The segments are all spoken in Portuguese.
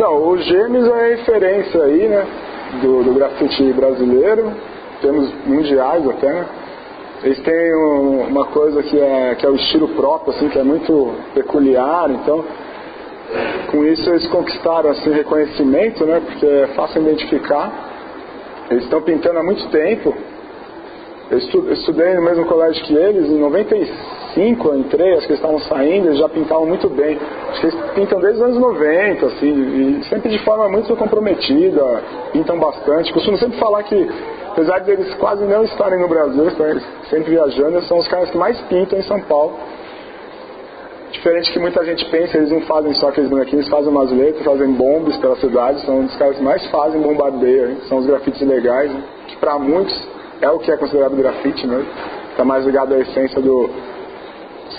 Então, o Gêmeos é referência aí, né, do, do grafite brasileiro, temos mundiais até, né? Eles têm um, uma coisa que é, que é o estilo próprio, assim, que é muito peculiar, então com isso eles conquistaram assim reconhecimento, né? Porque é fácil identificar. Eles estão pintando há muito tempo. Eu estudei no mesmo colégio que eles, em 95 eu entrei, acho que eles estavam saindo, eles já pintavam muito bem. Acho que eles pintam desde os anos 90, assim, e sempre de forma muito comprometida, pintam bastante. Costumo sempre falar que, apesar de eles quase não estarem no Brasil, sempre viajando, eles são os caras que mais pintam em São Paulo. Diferente que muita gente pensa, eles não fazem só aqueles bonequinhos, fazem umas letras, fazem bombas pela cidade, são dos caras que mais fazem bombardeio, hein? são os grafites legais, hein? que para muitos é o que é considerado grafite mesmo, está mais ligado à essência do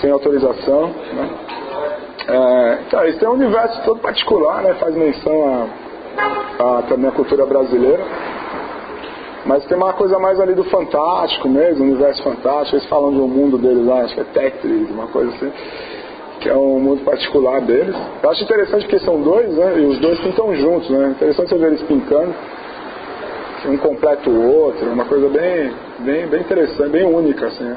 sem autorização. Né? É, então, isso é um universo todo particular, né? faz menção a, a também a cultura brasileira. Mas tem uma coisa mais ali do fantástico mesmo, universo fantástico. Eles falam de um mundo deles lá, acho que é Tetris, uma coisa assim que é um mundo particular deles. Eu acho interessante porque são dois, né? E os dois pintam juntos, né? Interessante você ver eles pintando. Um completa o outro, uma coisa bem, bem, bem interessante, bem única, assim. Né?